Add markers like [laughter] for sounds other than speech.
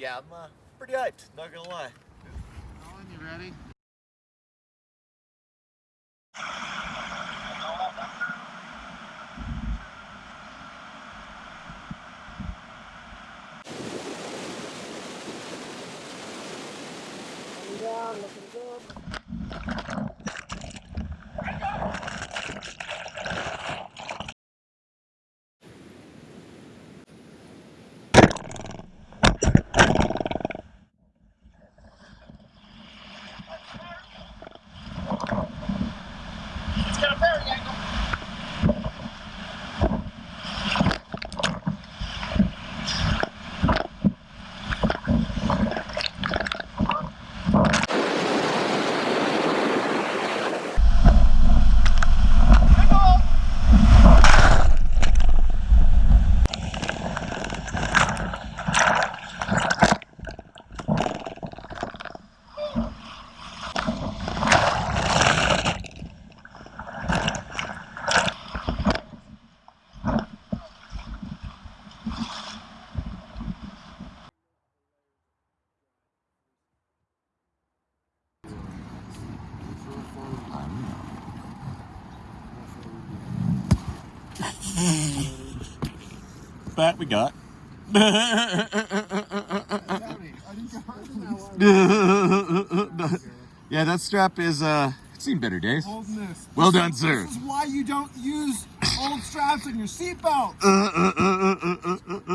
yeah, I'm uh, pretty hyped, not gonna lie. Colin, you ready? down, looking good. [laughs] That we got. [laughs] yeah, that strap is uh it's seen better days. Well done, sir. This is why you don't use old straps in your seatbelt. Uh, uh, uh.